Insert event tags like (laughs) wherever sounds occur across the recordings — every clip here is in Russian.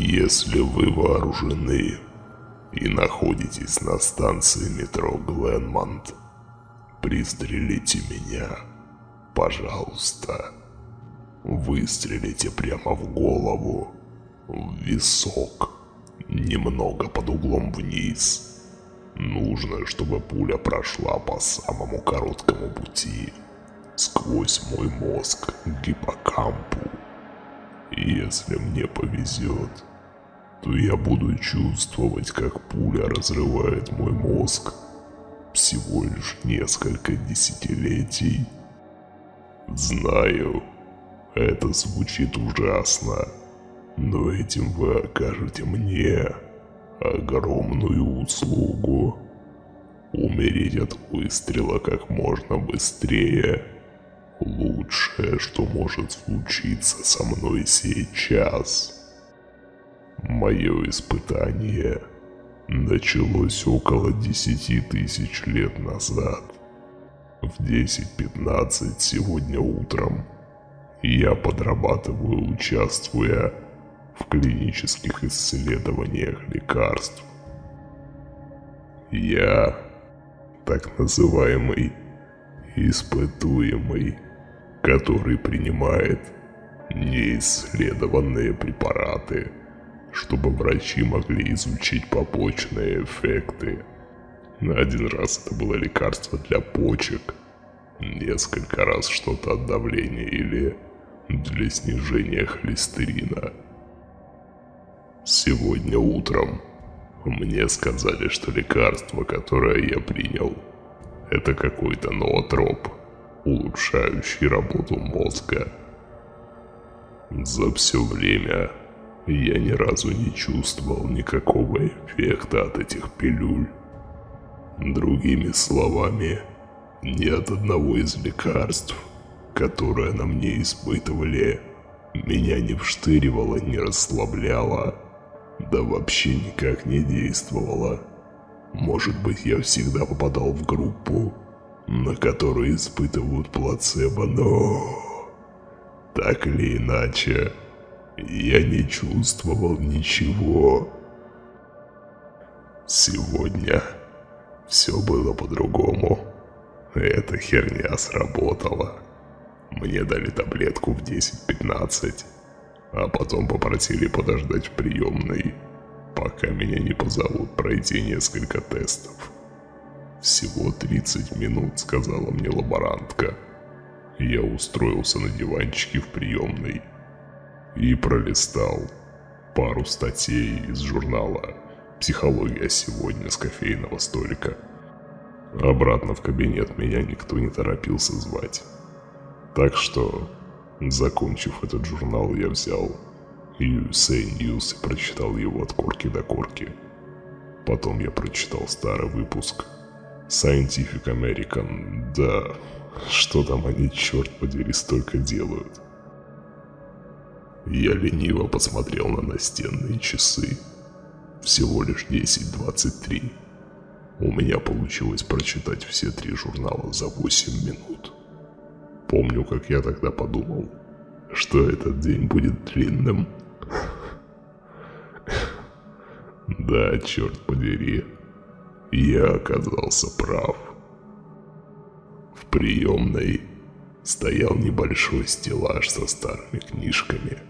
Если вы вооружены и находитесь на станции метро Гленмонт, пристрелите меня, пожалуйста. Выстрелите прямо в голову, в висок, немного под углом вниз. Нужно, чтобы пуля прошла по самому короткому пути, сквозь мой мозг к гиппокампу. Если мне повезет, то я буду чувствовать, как пуля разрывает мой мозг всего лишь несколько десятилетий. Знаю, это звучит ужасно, но этим вы окажете мне огромную услугу. Умереть от выстрела как можно быстрее – лучшее, что может случиться со мной сейчас. Мое испытание началось около десяти тысяч лет назад. В 10.15 сегодня утром я подрабатываю, участвуя в клинических исследованиях лекарств. Я так называемый испытуемый, который принимает неисследованные препараты, чтобы врачи могли изучить побочные эффекты. Один раз это было лекарство для почек, несколько раз что-то от давления или для снижения холестерина. Сегодня утром мне сказали, что лекарство, которое я принял, это какой-то ноотроп, улучшающий работу мозга. За все время я ни разу не чувствовал никакого эффекта от этих пилюль. Другими словами, ни от одного из лекарств, которое на мне испытывали, меня не вштыривало, не расслабляло, да вообще никак не действовало. Может быть, я всегда попадал в группу, на которую испытывают плацебо, но... Так или иначе, я не чувствовал ничего. Сегодня все было по-другому. Эта херня сработала. Мне дали таблетку в 10-15, а потом попросили подождать в приемной, пока меня не позовут пройти несколько тестов. Всего 30 минут, сказала мне лаборантка. Я устроился на диванчике в приемной и пролистал пару статей из журнала «Психология сегодня» с кофейного столика. Обратно в кабинет меня никто не торопился звать. Так что, закончив этот журнал, я взял USA News и прочитал его от корки до корки. Потом я прочитал старый выпуск Scientific American. Да, что там они, черт подери, столько делают. Я лениво посмотрел на настенные часы. Всего лишь 10.23. У меня получилось прочитать все три журнала за 8 минут. Помню, как я тогда подумал, что этот день будет длинным. Да, черт подери, я оказался прав. В приемной стоял небольшой стеллаж со старыми книжками.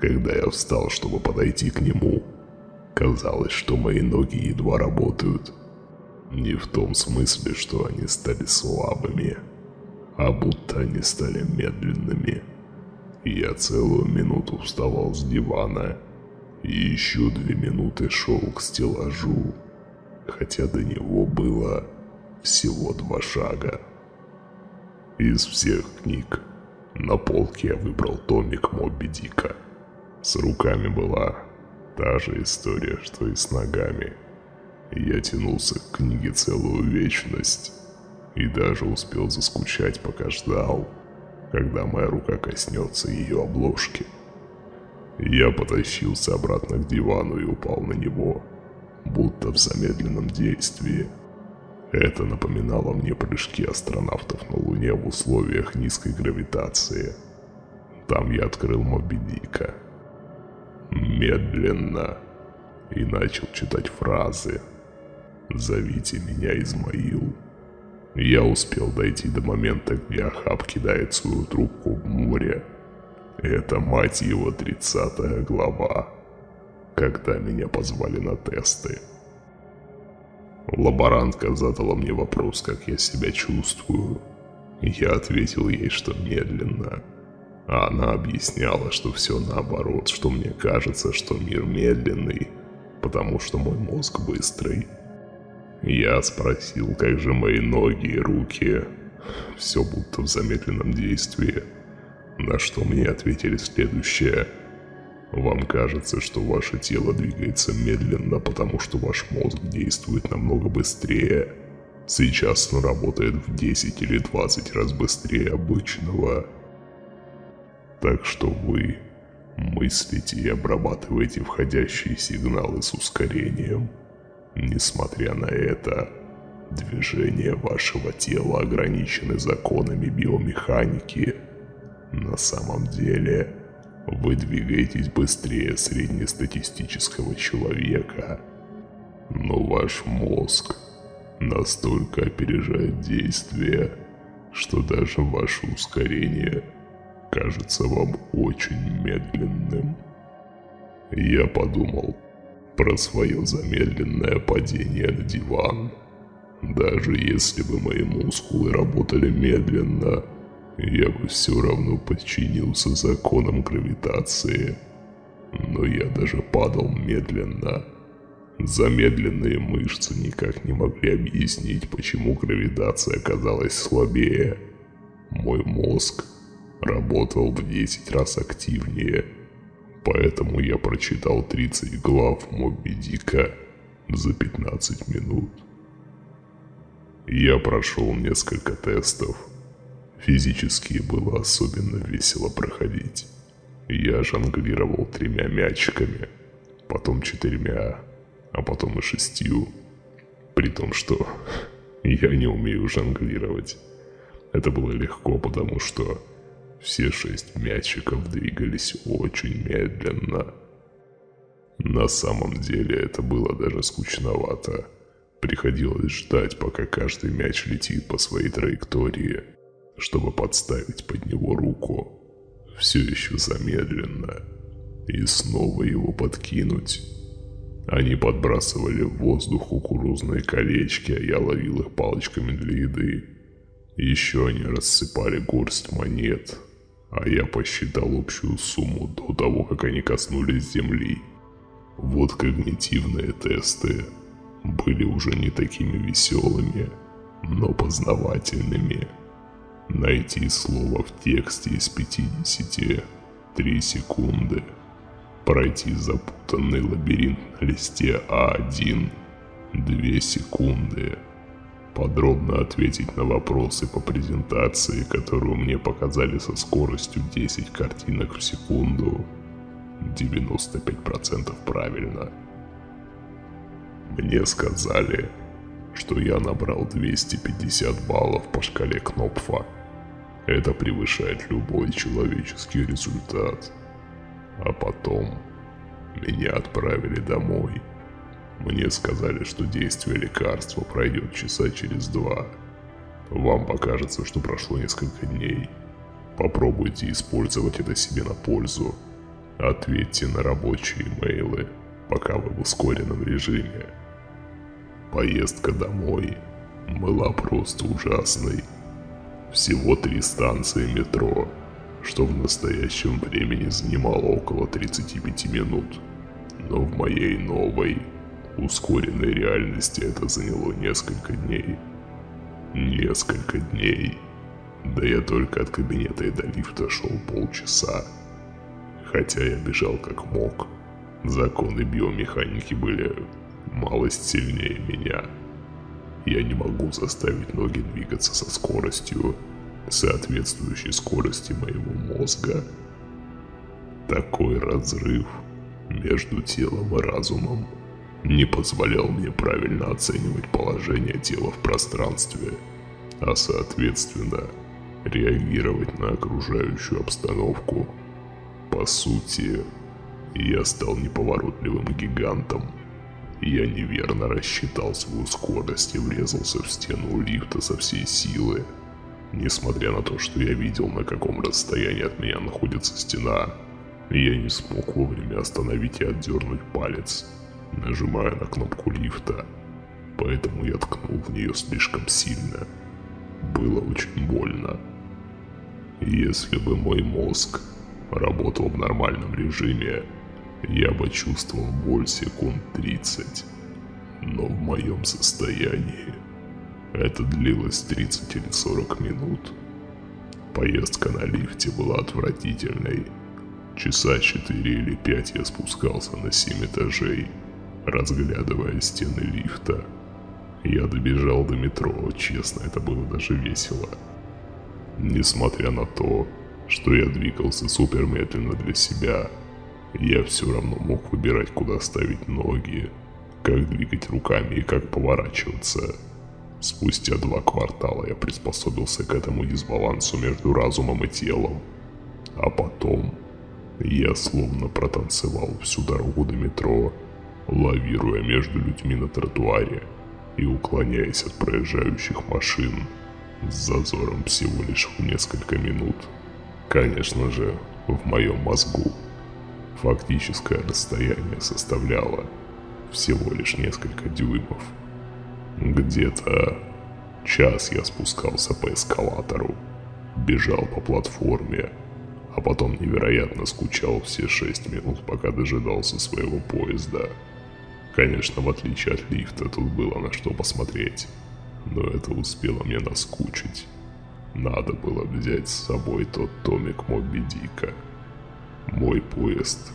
Когда я встал, чтобы подойти к нему, казалось, что мои ноги едва работают. Не в том смысле, что они стали слабыми, а будто они стали медленными. Я целую минуту вставал с дивана и еще две минуты шел к стеллажу, хотя до него было всего два шага. Из всех книг на полке я выбрал томик Моби Дика – с руками была та же история, что и с ногами. Я тянулся к книге целую вечность и даже успел заскучать, пока ждал, когда моя рука коснется ее обложки. Я потащился обратно к дивану и упал на него, будто в замедленном действии. Это напоминало мне прыжки астронавтов на Луне в условиях низкой гравитации. Там я открыл Моби Дика медленно и начал читать фразы. «Зовите меня Измаил». Я успел дойти до момента, где Ахаб кидает свою трубку в море. Это, мать его, тридцатая глава, когда меня позвали на тесты. Лаборантка задала мне вопрос, как я себя чувствую. Я ответил ей, что медленно. А она объясняла, что все наоборот, что мне кажется, что мир медленный, потому что мой мозг быстрый. Я спросил, как же мои ноги и руки. Все будто в замедленном действии. На что мне ответили следующее. Вам кажется, что ваше тело двигается медленно, потому что ваш мозг действует намного быстрее. Сейчас он работает в 10 или 20 раз быстрее обычного. Так что вы мыслите и обрабатываете входящие сигналы с ускорением. Несмотря на это, движения вашего тела ограничены законами биомеханики. На самом деле, вы двигаетесь быстрее среднестатистического человека. Но ваш мозг настолько опережает действия, что даже ваше ускорение кажется вам очень медленным. Я подумал, про свое замедленное падение на диван. Даже если бы мои мускулы работали медленно, я бы все равно подчинился законам гравитации. Но я даже падал медленно. Замедленные мышцы никак не могли объяснить, почему гравитация оказалась слабее. Мой мозг работал в 10 раз активнее – Поэтому я прочитал 30 глав Моби Дика за 15 минут. Я прошел несколько тестов. Физически было особенно весело проходить. Я жонглировал тремя мячиками, потом четырьмя, а потом и шестью. При том, что (laughs) я не умею жонглировать. Это было легко, потому что все шесть мячиков двигались очень медленно. На самом деле это было даже скучновато. Приходилось ждать, пока каждый мяч летит по своей траектории, чтобы подставить под него руку. Все еще замедленно. И снова его подкинуть. Они подбрасывали в воздух кукурузные колечки, а я ловил их палочками для еды. Еще они рассыпали горсть монет, а я посчитал общую сумму до того, как они коснулись земли. Вот когнитивные тесты были уже не такими веселыми, но познавательными. Найти слово в тексте из 50 – 3 секунды. Пройти запутанный лабиринт на листе А1 – 2 секунды подробно ответить на вопросы по презентации, которую мне показали со скоростью 10 картинок в секунду. 95% правильно. Мне сказали, что я набрал 250 баллов по шкале Кнопфа. Это превышает любой человеческий результат. А потом меня отправили домой – мне сказали, что действие лекарства пройдет часа через два. Вам покажется, что прошло несколько дней. Попробуйте использовать это себе на пользу. Ответьте на рабочие имейлы, пока вы в ускоренном режиме. Поездка домой была просто ужасной. Всего три станции метро, что в настоящем времени занимало около 35 минут. Но в моей новой ускоренной реальности это заняло несколько дней. Несколько дней. Да я только от кабинета и до лифта шел полчаса. Хотя я бежал как мог. Законы биомеханики были малость сильнее меня. Я не могу заставить ноги двигаться со скоростью, соответствующей скорости моего мозга. Такой разрыв между телом и разумом не позволял мне правильно оценивать положение тела в пространстве, а соответственно реагировать на окружающую обстановку. По сути, Я стал неповоротливым гигантом. Я неверно рассчитал свою скорость и врезался в стену лифта со всей силы. Несмотря на то, что я видел, на каком расстоянии от меня находится стена, я не смог вовремя остановить и отдернуть палец, нажимая на кнопку лифта. Поэтому я ткнул в нее слишком сильно. Было очень больно. Если бы мой мозг работал в нормальном режиме, я бы чувствовал боль секунд 30. Но в моем состоянии это длилось 30 или 40 минут. Поездка на лифте была отвратительной. Часа 4 или 5 я спускался на 7 этажей, разглядывая стены лифта. Я добежал до метро, честно, это было даже весело. Несмотря на то, что я двигался супер медленно для себя, я все равно мог выбирать, куда ставить ноги, как двигать руками и как поворачиваться. Спустя два квартала я приспособился к этому дисбалансу между разумом и телом. А потом я словно протанцевал всю дорогу до метро, лавируя между людьми на тротуаре и уклоняясь от проезжающих машин с зазором всего лишь в несколько минут. Конечно же, в моем мозгу фактическое расстояние составляло всего лишь несколько дюймов. Где-то час я спускался по эскалатору, бежал по платформе, а потом невероятно скучал все шесть минут, пока дожидался своего поезда. Конечно, в отличие от лифта, тут было на что посмотреть, но это успело мне наскучить. Надо было взять с собой тот томик Моби Дика. Мой поезд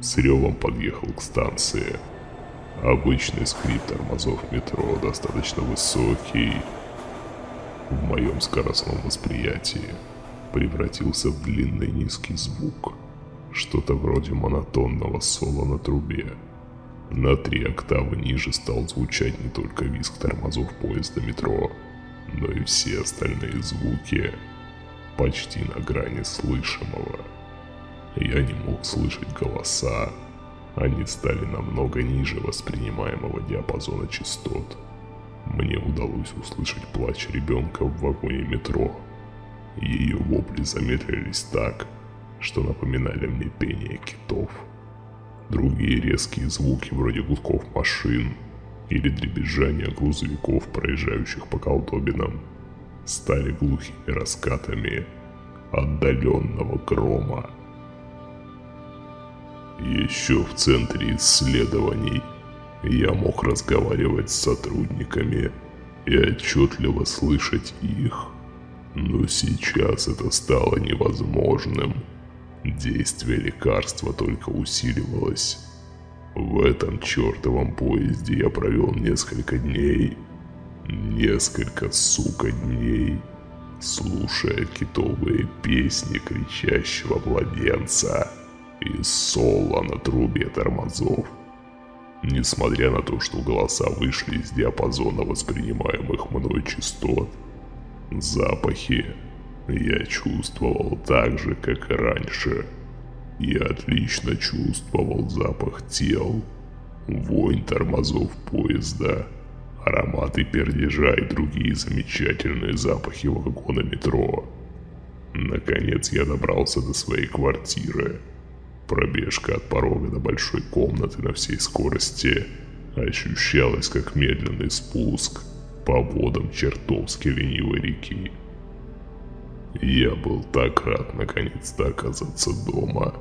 с ревом подъехал к станции. Обычный скрип тормозов метро достаточно высокий в моем скоростном восприятии превратился в длинный низкий звук. Что-то вроде монотонного соло на трубе. На три октавы ниже стал звучать не только визг тормозов поезда метро, но и все остальные звуки почти на грани слышимого. Я не мог слышать голоса, они стали намного ниже воспринимаемого диапазона частот. Мне удалось услышать плач ребенка в вагоне метро, ее вопли замедлились так, что напоминали мне пение китов. Другие резкие звуки, вроде гудков машин или дребезжания грузовиков, проезжающих по колдобинам, стали глухими раскатами отдаленного грома. Еще в центре исследований я мог разговаривать с сотрудниками и отчетливо слышать их – но сейчас это стало невозможным. Действие лекарства только усиливалось. В этом чертовом поезде я провел несколько дней. Несколько, сука, дней. Слушая китовые песни кричащего младенца и соло на трубе тормозов. Несмотря на то, что голоса вышли из диапазона воспринимаемых мной частот, Запахи я чувствовал так же, как и раньше. Я отлично чувствовал запах тел, вонь тормозов поезда, ароматы пердежа и другие замечательные запахи вагона метро. Наконец я добрался до своей квартиры. Пробежка от порога до большой комнаты на всей скорости ощущалась как медленный спуск – по водам чертовски ленивой реки. Я был так рад наконец-то оказаться дома.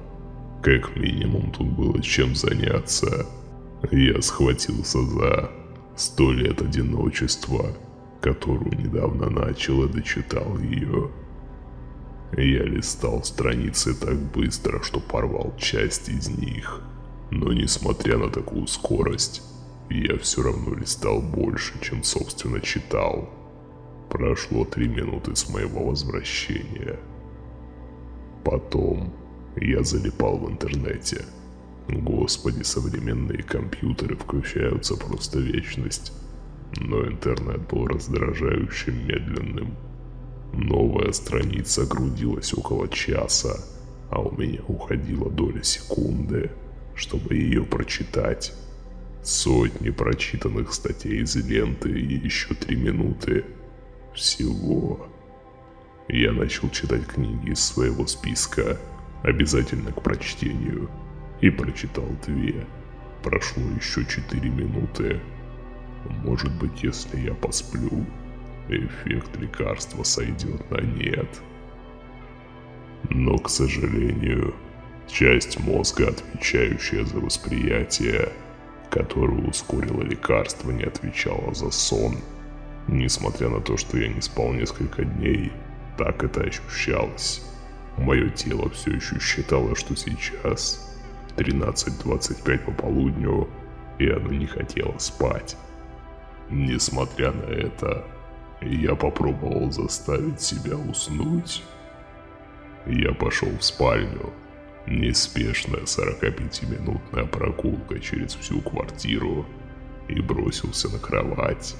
Как минимум тут было чем заняться. Я схватился за «Сто лет одиночества», которую недавно начал и дочитал ее. Я листал страницы так быстро, что порвал часть из них. Но несмотря на такую скорость, я все равно листал больше, чем собственно читал. Прошло три минуты с моего возвращения. Потом я залипал в интернете. Господи, современные компьютеры включаются просто вечность. Но интернет был раздражающим медленным. Новая страница грудилась около часа, а у меня уходила доля секунды. чтобы ее прочитать. Сотни прочитанных статей из ленты и еще три минуты. Всего. Я начал читать книги из своего списка, обязательно к прочтению, и прочитал две. Прошло еще четыре минуты. Может быть, если я посплю, эффект лекарства сойдет на нет. Но, к сожалению, часть мозга, отвечающая за восприятие, которую ускорило лекарство, не отвечала за сон. Несмотря на то, что я не спал несколько дней, так это ощущалось. Мое тело все еще считало, что сейчас 13.25 по полудню, и оно не хотело спать. Несмотря на это, я попробовал заставить себя уснуть. Я пошел в спальню. Неспешная 45-минутная прогулка через всю квартиру и бросился на кровать.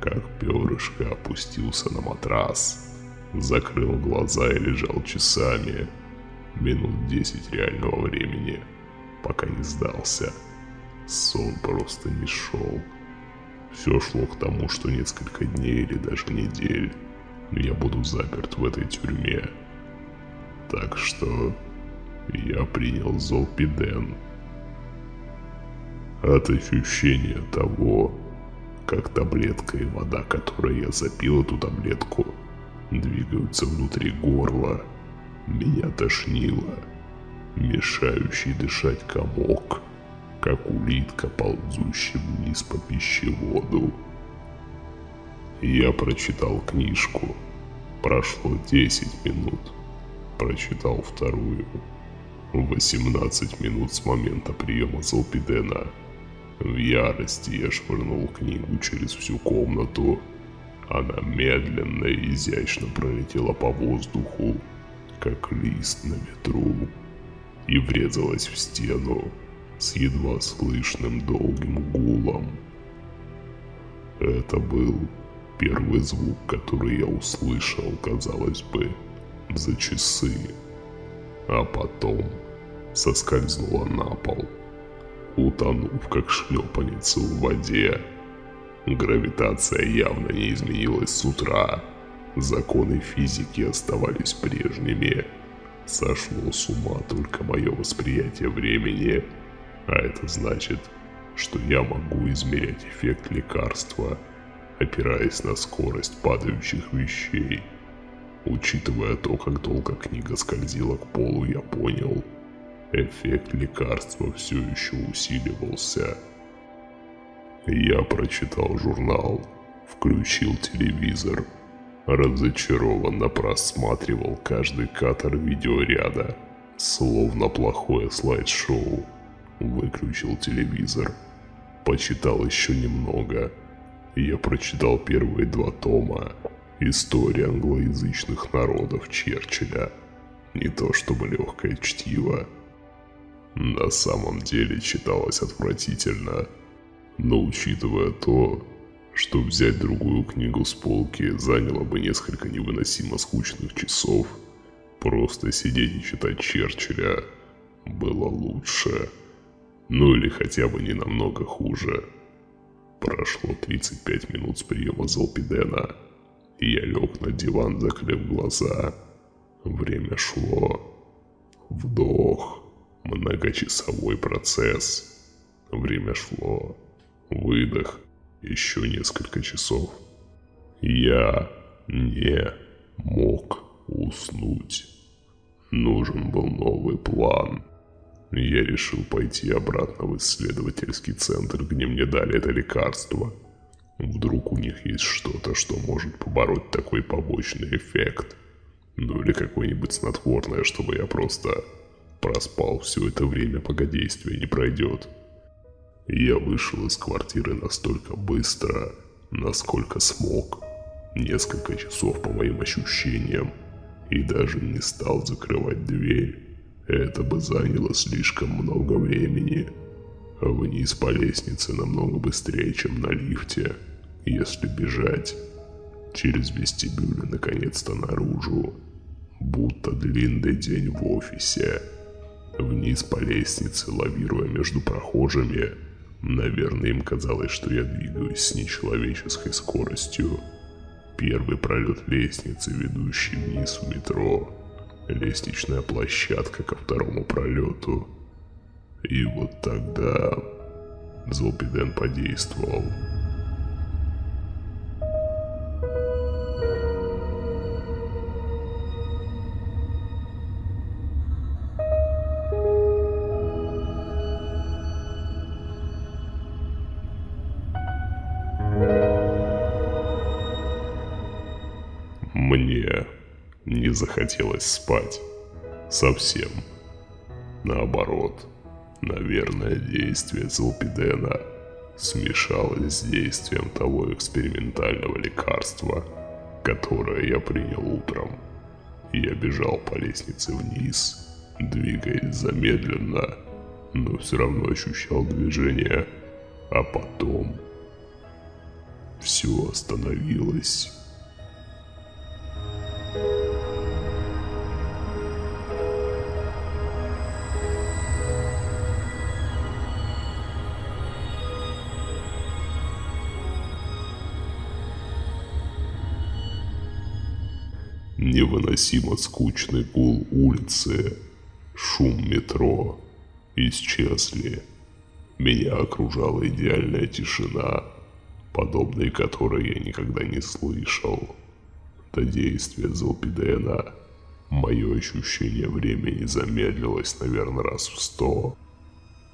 Как перышко опустился на матрас. Закрыл глаза и лежал часами. Минут 10 реального времени, пока не сдался. Сон просто не шел. Все шло к тому, что несколько дней или даже недель я буду заперт в этой тюрьме. Так что я принял золпиден. От ощущения того, как таблетка и вода, которой я запил эту таблетку, двигаются внутри горла, меня тошнило. Мешающий дышать комок – как улитка, ползущая вниз по пищеводу. Я прочитал книжку. Прошло 10 минут. Прочитал вторую. 18 минут с момента приема Золпидена. В ярости я швырнул книгу через всю комнату. Она медленно и изящно пролетела по воздуху, как лист на ветру, и врезалась в стену с едва слышным долгим гулом. Это был первый звук, который я услышал, казалось бы, за часы. А потом соскользнула на пол, утонув как шлепанница в воде. Гравитация явно не изменилась с утра. Законы физики оставались прежними. Сошло с ума только мое восприятие времени – а это значит, что я могу измерять эффект лекарства, опираясь на скорость падающих вещей. Учитывая то, как долго книга скользила к полу, я понял, эффект лекарства все еще усиливался. Я прочитал журнал, включил телевизор, разочарованно просматривал каждый кадр видеоряда, словно плохое слайд-шоу выключил телевизор. Почитал еще немного. Я прочитал первые два тома «История англоязычных народов Черчилля». Не то чтобы легкое чтиво. На самом деле читалось отвратительно. Но учитывая то, что взять другую книгу с полки заняло бы несколько невыносимо скучных часов, просто сидеть и читать Черчилля было лучше. Ну или хотя бы не намного хуже. Прошло 35 минут с приема Золпидена, и я лег на диван, закрыв глаза. Время шло. Вдох. Многочасовой процесс. Время шло. Выдох. Еще несколько часов. Я не мог уснуть. Нужен был новый план. Я решил пойти обратно в исследовательский центр, где мне дали это лекарство. Вдруг у них есть что-то, что может побороть такой побочный эффект. Ну или какое-нибудь снотворное, чтобы я просто проспал все это время, пока действие не пройдет. Я вышел из квартиры настолько быстро, насколько смог. Несколько часов по моим ощущениям. И даже не стал закрывать дверь. Это бы заняло слишком много времени. Вниз по лестнице намного быстрее, чем на лифте, если бежать. Через вестибюль наконец-то наружу. Будто длинный день в офисе. вниз по лестнице, лавируя между прохожими. Наверное, им казалось, что я двигаюсь с нечеловеческой скоростью. Первый пролет лестницы, ведущий вниз в метро. Лестничная площадка ко второму пролету. И вот тогда Золпиден подействовал. Захотелось спать. Совсем. Наоборот. Наверное, действие Золпидена смешалось с действием того экспериментального лекарства, которое я принял утром. Я бежал по лестнице вниз, двигаясь замедленно, но все равно ощущал движение. А потом все остановилось. Невыносимо скучный гул улицы, шум метро исчезли. Меня окружала идеальная тишина, подобной которой я никогда не слышал. До действия Золпидена мое ощущение времени замедлилось, наверное, раз в сто,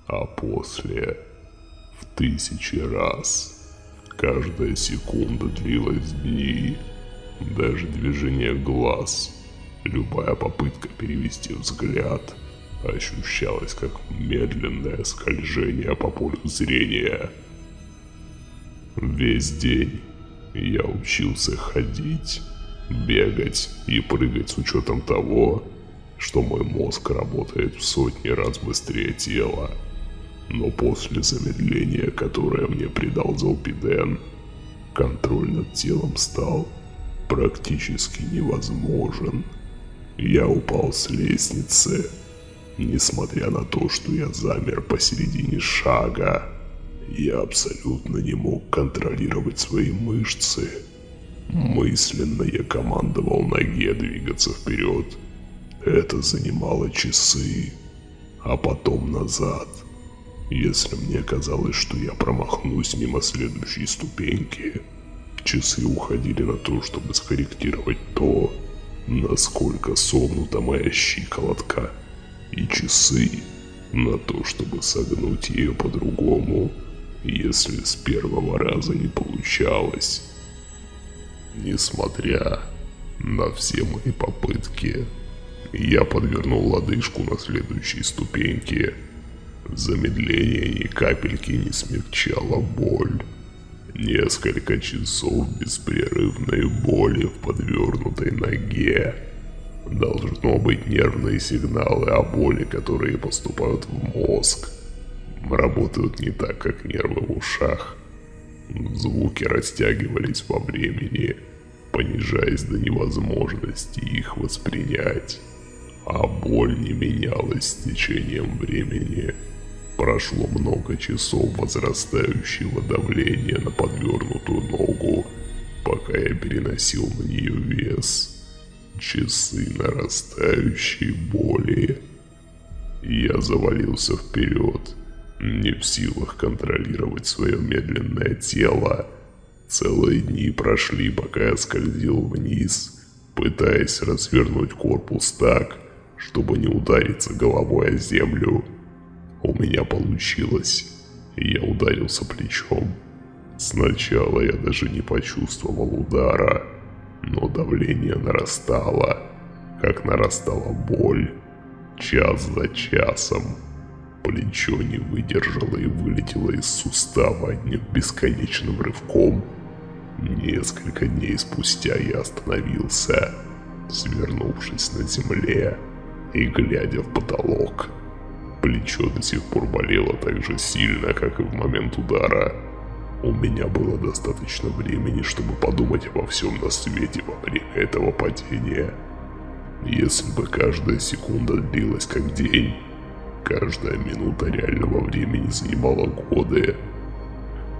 а после в тысячи раз. Каждая секунда длилась дни. Даже движение глаз, любая попытка перевести взгляд ощущалась как медленное скольжение по полю зрения. Весь день я учился ходить, бегать и прыгать с учетом того, что мой мозг работает в сотни раз быстрее тела. Но после замедления, которое мне придал Золпиден, контроль над телом стал практически невозможен. Я упал с лестницы, несмотря на то, что я замер посередине шага. Я абсолютно не мог контролировать свои мышцы. Мысленно я командовал ноге двигаться вперед. Это занимало часы, а потом назад. Если мне казалось, что я промахнусь мимо следующей ступеньки, Часы уходили на то, чтобы скорректировать то, насколько согнута моя щиколотка, и часы на то, чтобы согнуть ее по-другому, если с первого раза не получалось. Несмотря на все мои попытки, я подвернул лодыжку на следующей ступеньке. Замедление ни капельки не смягчало боль. Несколько часов беспрерывной боли в подвернутой ноге. Должно быть нервные сигналы о боли, которые поступают в мозг. Работают не так, как нервы в ушах. Звуки растягивались во времени, понижаясь до невозможности их воспринять. А боль не менялась с течением времени. Прошло много часов возрастающего давления на подвернутую ногу, пока я переносил на нее вес. Часы нарастающей боли. Я завалился вперед, не в силах контролировать свое медленное тело. Целые дни прошли, пока я скользил вниз, пытаясь развернуть корпус так, чтобы не удариться головой о землю. У меня получилось. Я ударился плечом. Сначала я даже не почувствовал удара, но давление нарастало, как нарастала боль. Час за часом. Плечо не выдержало и вылетело из сустава одним бесконечным рывком. Несколько дней спустя я остановился, свернувшись на земле и глядя в потолок. Плечо до сих пор болело так же сильно, как и в момент удара. У меня было достаточно времени, чтобы подумать обо всем на свете во время этого падения. Если бы каждая секунда длилась как день, Каждая минута реального времени занимала годы.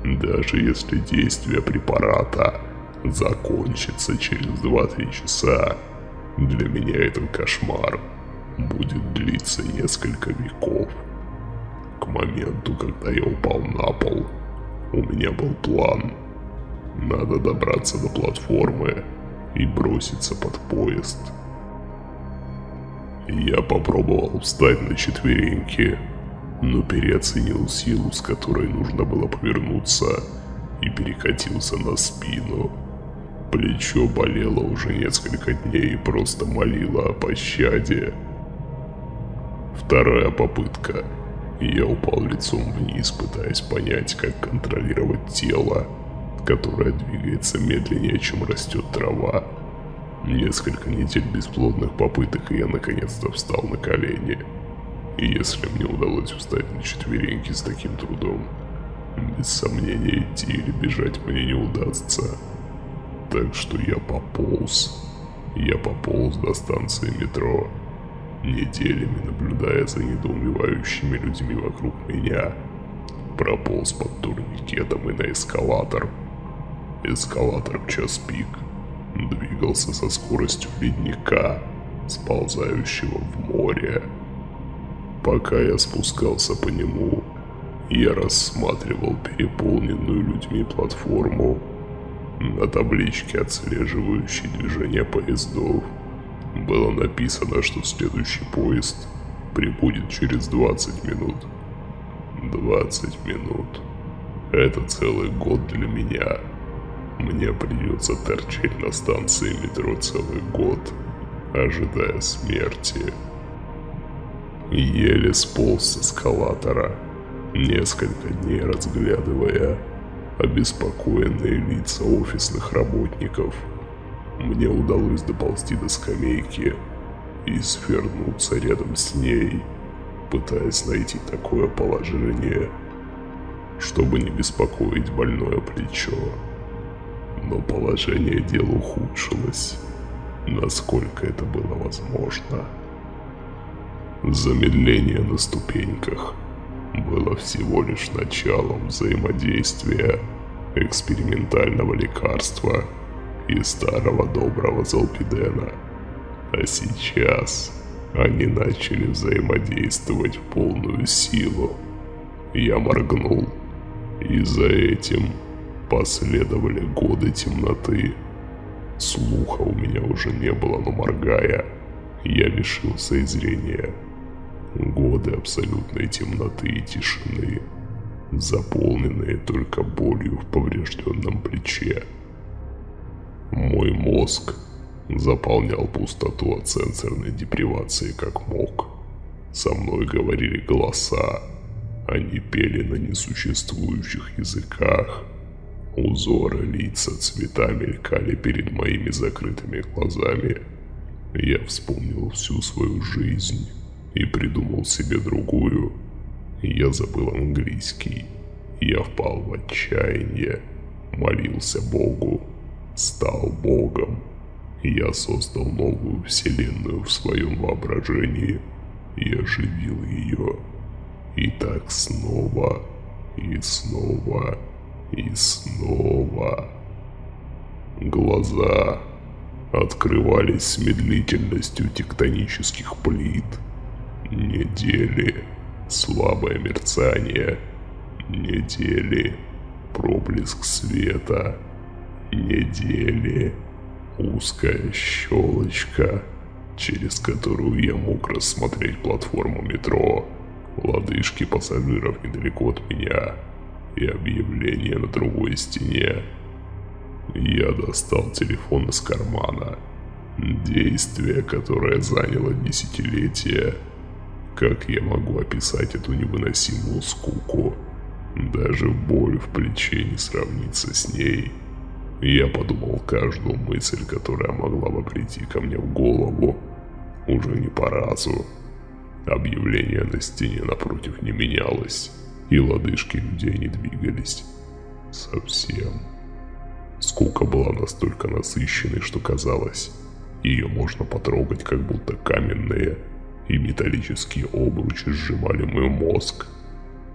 Даже если действие препарата закончится через 2-3 часа, для меня этот кошмар будет длиться несколько веков. К моменту, когда я упал на пол, у меня был план. Надо добраться до платформы и броситься под поезд. Я попробовал встать на четвереньки, но переоценил силу, с которой нужно было повернуться, и перекатился на спину. Плечо болело уже несколько дней и просто молило о пощаде. Вторая попытка. Я упал лицом вниз, пытаясь понять, как контролировать тело, которое двигается медленнее, чем растет трава. Несколько недель бесплодных попыток, и я наконец-то встал на колени. И если мне удалось встать на четвереньки с таким трудом, без сомнения идти или бежать мне не удастся. Так что я пополз. Я пополз до станции метро, неделями наблюдая за недоумевающими людьми вокруг меня. Прополз под турникетом и на эскалатор. Эскалатор в час пик двигался со скоростью ледника, сползающего в море. Пока я спускался по нему, я рассматривал переполненную людьми платформу на табличке, отслеживающей движение поездов. Было написано, что следующий поезд прибудет через 20 минут. 20 минут. Это целый год для меня. Мне придется торчать на станции метро целый год, ожидая смерти. Еле сполз с эскалатора, несколько дней разглядывая обеспокоенные лица офисных работников. Мне удалось доползти до скамейки и свернуться рядом с ней, пытаясь найти такое положение, чтобы не беспокоить больное плечо но положение дел ухудшилось, насколько это было возможно. Замедление на ступеньках было всего лишь началом взаимодействия экспериментального лекарства и старого доброго Золпидена. А сейчас они начали взаимодействовать в полную силу. Я моргнул, и за этим Последовали годы темноты. Слуха у меня уже не было, но моргая, я лишился и зрения. Годы абсолютной темноты и тишины, заполненные только болью в поврежденном плече. Мой мозг заполнял пустоту от сенсорной депривации как мог. Со мной говорили голоса, они пели на несуществующих языках – Узоры, лица, цвета мелькали перед моими закрытыми глазами. Я вспомнил всю свою жизнь и придумал себе другую. Я забыл английский. Я впал в отчаяние, молился Богу, стал Богом. Я создал новую вселенную в своем воображении и оживил ее. И так снова и снова и снова. Глаза открывались с медлительностью тектонических плит. Недели, слабое мерцание, недели, проблеск света, недели, узкая щелочка, через которую я мог рассмотреть платформу метро, лодыжки пассажиров недалеко от меня – и объявление на другой стене. Я достал телефон из кармана. Действие, которое заняло десятилетия. Как я могу описать эту невыносимую скуку? Даже боль в плече не сравнится с ней. Я подумал каждую мысль, которая могла бы прийти ко мне в голову. Уже не по разу. Объявление на стене напротив не менялось и лодыжки людей не двигались. Совсем. Скука была настолько насыщенной, что казалось, ее можно потрогать, как будто каменные и металлические обручи сжимали мой мозг.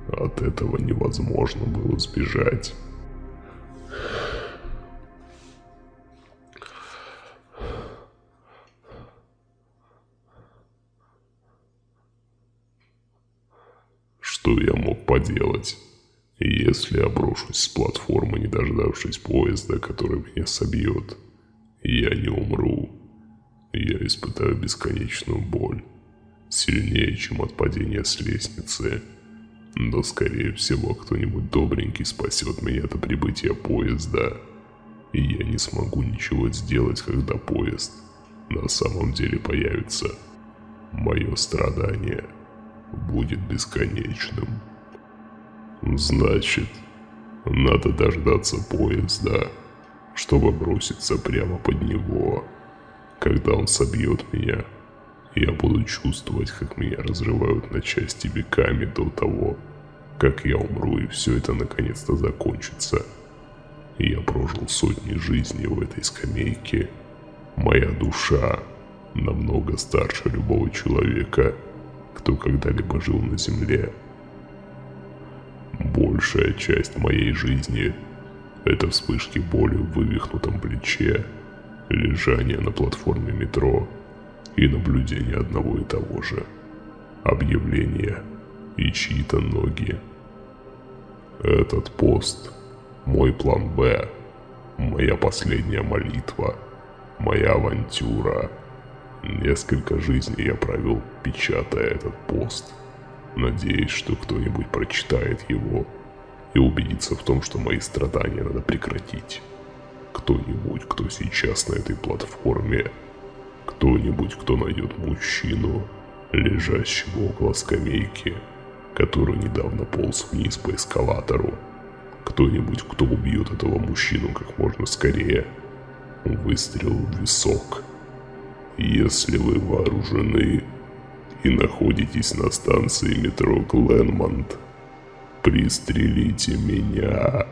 От этого невозможно было сбежать. Что я мог поделать? Если я брошусь с платформы, не дождавшись поезда, который меня собьет, я не умру. Я испытаю бесконечную боль. Сильнее, чем от падения с лестницы. Но, скорее всего, кто-нибудь добренький спасет меня до прибытия поезда. И я не смогу ничего сделать, когда поезд на самом деле появится. Мое страдание – будет бесконечным. Значит, надо дождаться поезда, чтобы броситься прямо под него. Когда он собьет меня, я буду чувствовать, как меня разрывают на части веками до того, как я умру и все это наконец-то закончится. Я прожил сотни жизней в этой скамейке. Моя душа намного старше любого человека – кто когда-либо жил на Земле. Большая часть моей жизни – это вспышки боли в вывихнутом плече, лежание на платформе метро и наблюдение одного и того же. Объявления и чьи-то ноги. Этот пост – мой план «Б», моя последняя молитва, моя авантюра – Несколько жизней я провел, печатая этот пост, надеясь, что кто-нибудь прочитает его и убедится в том, что мои страдания надо прекратить. Кто-нибудь, кто сейчас на этой платформе, кто-нибудь, кто найдет мужчину, лежащего около скамейки, который недавно полз вниз по эскалатору, кто-нибудь, кто убьет этого мужчину как можно скорее. Выстрел в висок – если вы вооружены и находитесь на станции метро Гленмонт, пристрелите меня.